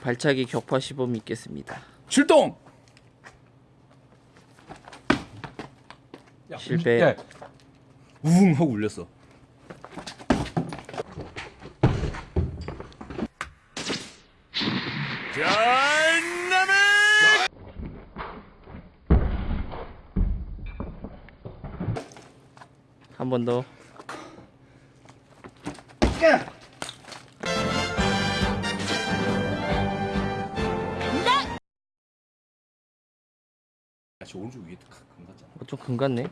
발차기 격파 시범이 있겠습니다. 출동. 실패. 야, 우웅 하고 울렸어. 한번 더. 야, 저 오른쪽 위에 큰 같잖아. 어, 좀 금갔네.